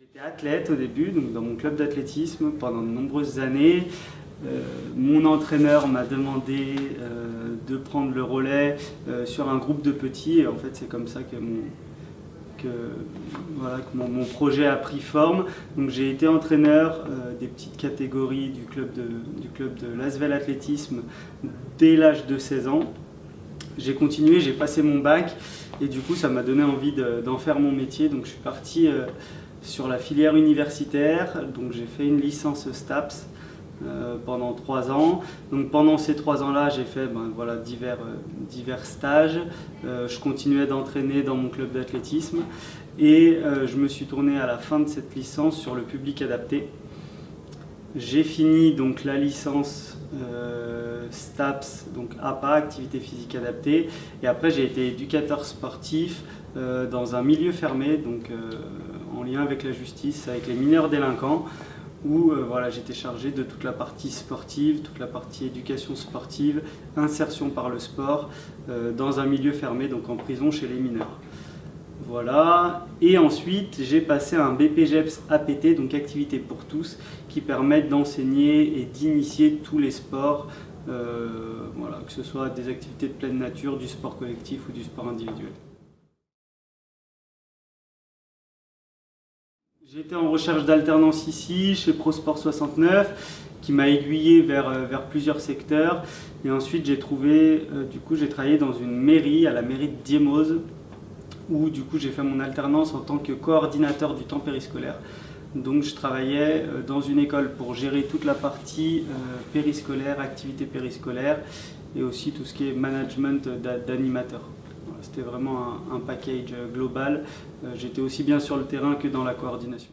J'étais athlète au début, donc dans mon club d'athlétisme pendant de nombreuses années. Euh, mon entraîneur m'a demandé euh, de prendre le relais euh, sur un groupe de petits et en fait c'est comme ça que mon, projet a pris forme. Donc j'ai été entraîneur des petites catégories du club de, du club de Lasvel Athlétisme dès l'âge de 16 ans. J'ai continué, j'ai passé mon bac et du coup ça m'a donné envie d'en faire mon métier. Donc je suis parti sur la filière universitaire, donc j'ai fait une licence STAPS euh, pendant trois ans. Donc pendant ces trois ans-là, j'ai fait ben, voilà, divers, euh, stages. Euh, je continuais d'entraîner dans mon club d'athlétisme et je me suis tourné à la fin de cette licence sur le public adapté. J'ai fini donc la licence STAPS, donc APA, activité physique adaptée, et après j'ai été éducateur sportif dans un milieu fermé, donc en lien avec la justice, avec les mineurs délinquants où euh, voilà, j'étais chargé de toute la partie sportive, toute la partie éducation sportive, insertion par le sport, euh, dans un milieu fermé, donc en prison chez les mineurs. Voilà, et ensuite j'ai passé un BPGEPS APT, donc activité pour tous, qui permettent d'enseigner et d'initier tous les sports, euh, voilà, que ce soit des activités de pleine nature, du sport collectif ou du sport individuel. Été en recherche d'alternance ici, chez ProSport 69, qui m'a aiguillé vers, euh, vers plusieurs secteurs. Et ensuite, j'ai trouvé, euh, du coup, j'ai travaillé dans une mairie, à la mairie de Diemose, où du coup, j'ai fait mon alternance en tant que coordinateur du temps périscolaire. Donc, je travaillais euh, dans une école pour gérer toute la partie périscolaire, activité périscolaire, et aussi tout ce qui est management d'animateurs. C'était vraiment un, package global. Euh, j'étais aussi bien sur le terrain que dans la coordination.